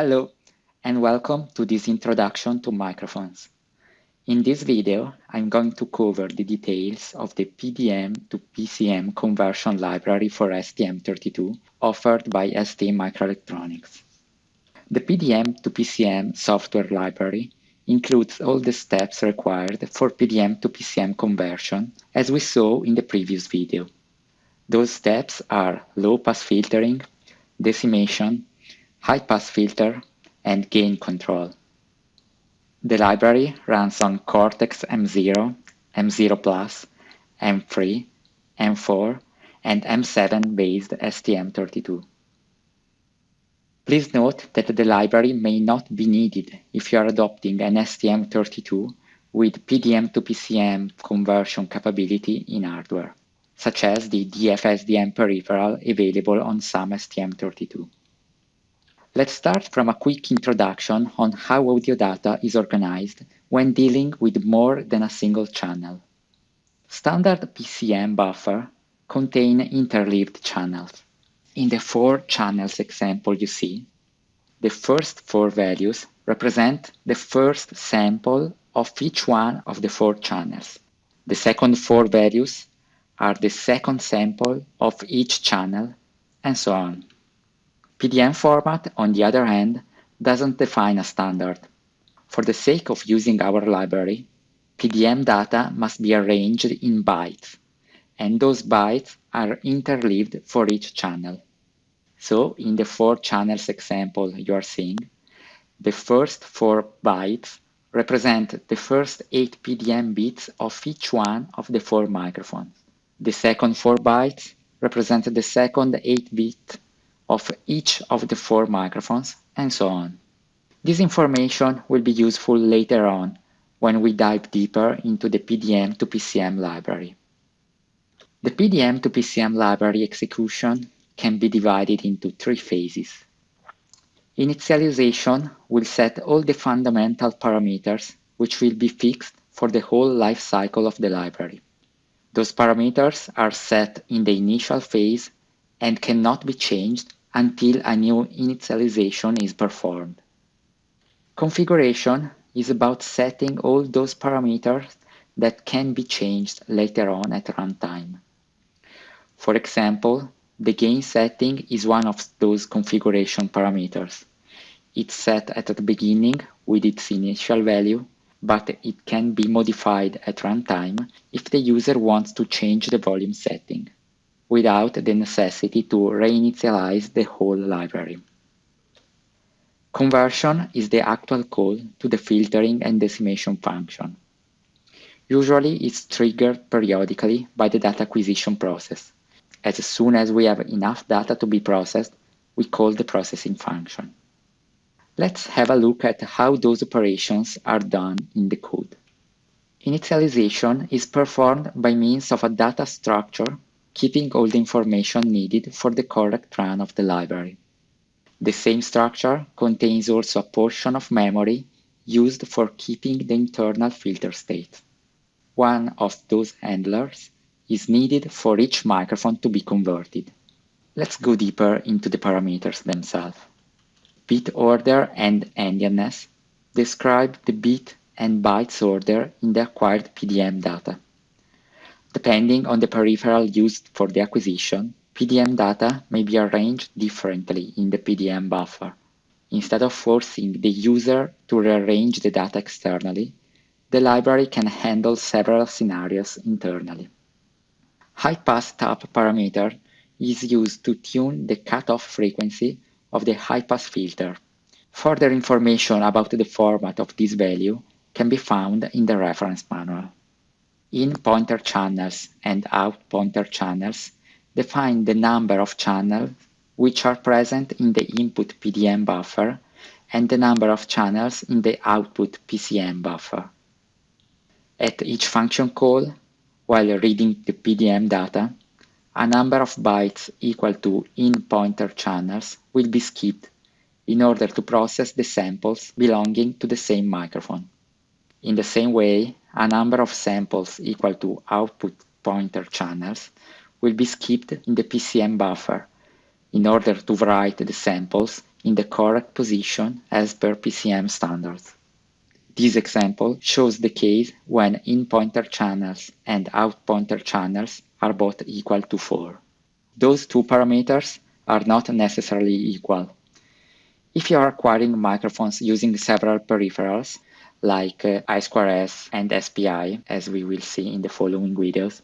Hello, and welcome to this introduction to microphones. In this video, I'm going to cover the details of the PDM to PCM conversion library for STM32 offered by ST Microelectronics. The PDM to PCM software library includes all the steps required for PDM to PCM conversion, as we saw in the previous video. Those steps are low-pass filtering, decimation, high-pass filter, and gain control. The library runs on Cortex-M0, M0+, M3, M4, and M7 based STM32. Please note that the library may not be needed if you are adopting an STM32 with PDM to PCM conversion capability in hardware, such as the DFSDM peripheral available on some STM32. Let's start from a quick introduction on how audio data is organized when dealing with more than a single channel. Standard PCM buffer contain interleaved channels. In the four channels example you see, the first four values represent the first sample of each one of the four channels. The second four values are the second sample of each channel, and so on. PDM format, on the other hand, doesn't define a standard. For the sake of using our library, PDM data must be arranged in bytes, and those bytes are interleaved for each channel. So, in the four channels example you are seeing, the first four bytes represent the first eight PDM bits of each one of the four microphones. The second four bytes represent the second eight bits of each of the four microphones, and so on. This information will be useful later on when we dive deeper into the PDM to PCM library. The PDM to PCM library execution can be divided into three phases. Initialization will set all the fundamental parameters which will be fixed for the whole life cycle of the library. Those parameters are set in the initial phase and cannot be changed until a new initialization is performed. Configuration is about setting all those parameters that can be changed later on at runtime. For example, the gain setting is one of those configuration parameters. It's set at the beginning with its initial value, but it can be modified at runtime if the user wants to change the volume setting without the necessity to reinitialize the whole library. Conversion is the actual call to the filtering and decimation function. Usually it's triggered periodically by the data acquisition process. As soon as we have enough data to be processed, we call the processing function. Let's have a look at how those operations are done in the code. Initialization is performed by means of a data structure keeping all the information needed for the correct run of the library. The same structure contains also a portion of memory used for keeping the internal filter state. One of those handlers is needed for each microphone to be converted. Let's go deeper into the parameters themselves. Bit order and endianness describe the bit and bytes order in the acquired PDM data. Depending on the peripheral used for the acquisition, PDM data may be arranged differently in the PDM buffer. Instead of forcing the user to rearrange the data externally, the library can handle several scenarios internally. High-pass tap parameter is used to tune the cutoff frequency of the high-pass filter. Further information about the format of this value can be found in the reference manual in pointer channels and out pointer channels define the number of channels which are present in the input PDM buffer and the number of channels in the output PCM buffer. At each function call, while reading the PDM data, a number of bytes equal to in pointer channels will be skipped in order to process the samples belonging to the same microphone. In the same way, a number of samples equal to output pointer channels will be skipped in the PCM buffer in order to write the samples in the correct position as per PCM standards. This example shows the case when in pointer channels and out pointer channels are both equal to 4. Those two parameters are not necessarily equal. If you are acquiring microphones using several peripherals, like uh, I2S and SPI, as we will see in the following videos,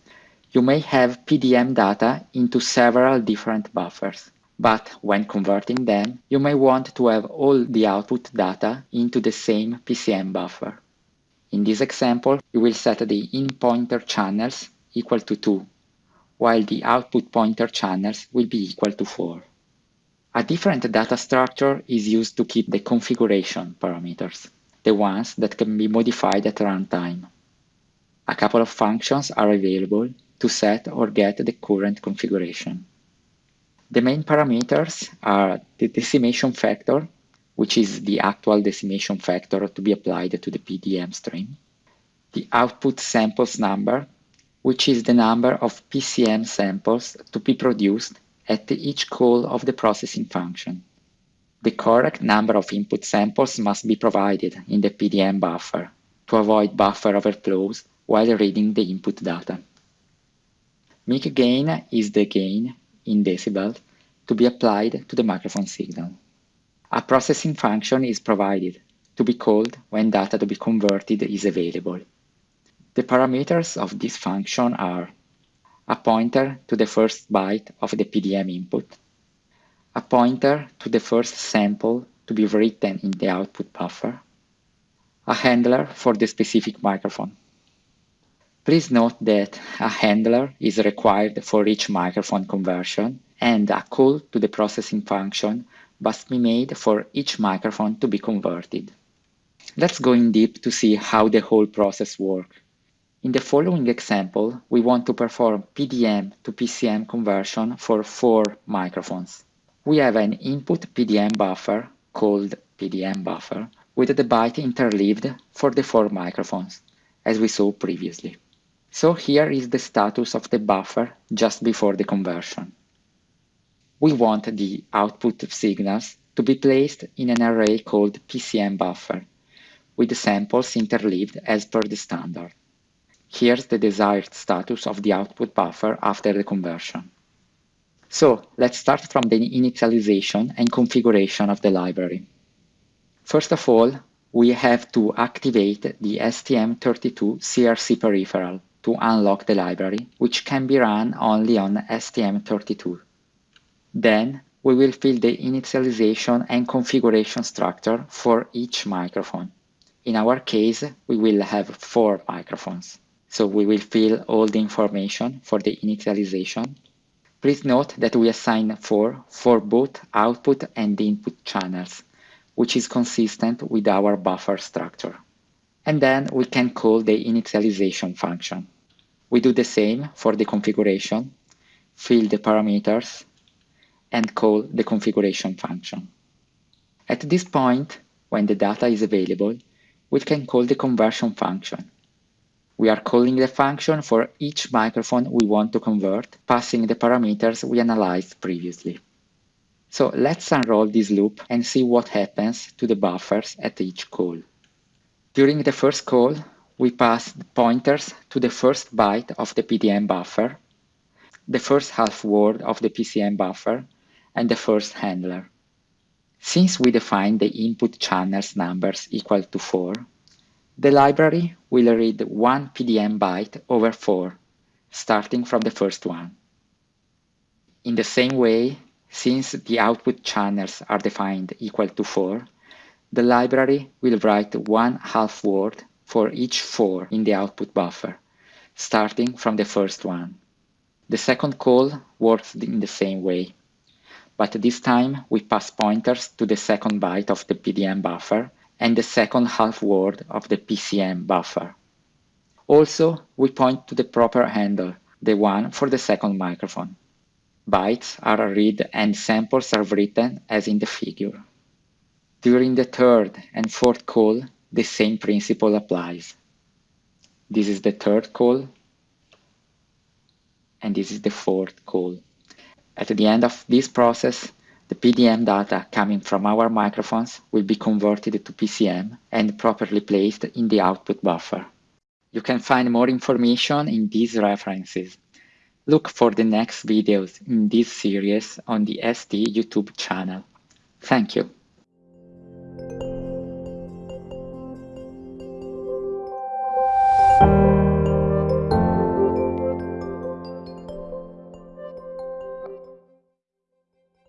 you may have PDM data into several different buffers. But when converting them, you may want to have all the output data into the same PCM buffer. In this example, you will set the in pointer channels equal to 2, while the output pointer channels will be equal to 4. A different data structure is used to keep the configuration parameters the ones that can be modified at runtime. A couple of functions are available to set or get the current configuration. The main parameters are the decimation factor, which is the actual decimation factor to be applied to the PDM stream, the output samples number, which is the number of PCM samples to be produced at each call of the processing function. The correct number of input samples must be provided in the PDM buffer to avoid buffer overflows while reading the input data. Mic gain is the gain in decibels to be applied to the microphone signal. A processing function is provided to be called when data to be converted is available. The parameters of this function are a pointer to the first byte of the PDM input, a pointer to the first sample to be written in the output buffer, a handler for the specific microphone. Please note that a handler is required for each microphone conversion and a call to the processing function must be made for each microphone to be converted. Let's go in deep to see how the whole process works. In the following example, we want to perform PDM to PCM conversion for four microphones we have an input PDM buffer called PDM buffer with the byte interleaved for the four microphones, as we saw previously. So here is the status of the buffer just before the conversion. We want the output signals to be placed in an array called PCM buffer, with the samples interleaved as per the standard. Here's the desired status of the output buffer after the conversion. So let's start from the initialization and configuration of the library. First of all, we have to activate the STM32 CRC peripheral to unlock the library, which can be run only on STM32. Then we will fill the initialization and configuration structure for each microphone. In our case, we will have four microphones. So we will fill all the information for the initialization Please note that we assign 4 for both output and input channels, which is consistent with our buffer structure. And then we can call the initialization function. We do the same for the configuration, fill the parameters, and call the configuration function. At this point, when the data is available, we can call the conversion function, we are calling the function for each microphone we want to convert, passing the parameters we analyzed previously. So let's unroll this loop and see what happens to the buffers at each call. During the first call, we pass the pointers to the first byte of the PDM buffer, the first half word of the PCM buffer, and the first handler. Since we define the input channels numbers equal to 4, the library will read one PDM byte over 4, starting from the first one. In the same way, since the output channels are defined equal to 4, the library will write one half word for each 4 in the output buffer, starting from the first one. The second call works in the same way, but this time we pass pointers to the second byte of the PDM buffer and the second half word of the PCM buffer. Also, we point to the proper handle, the one for the second microphone. Bytes are read and samples are written as in the figure. During the third and fourth call, the same principle applies. This is the third call, and this is the fourth call. At the end of this process, The PDM data coming from our microphones will be converted to PCM and properly placed in the output buffer. You can find more information in these references. Look for the next videos in this series on the ST YouTube channel. Thank you.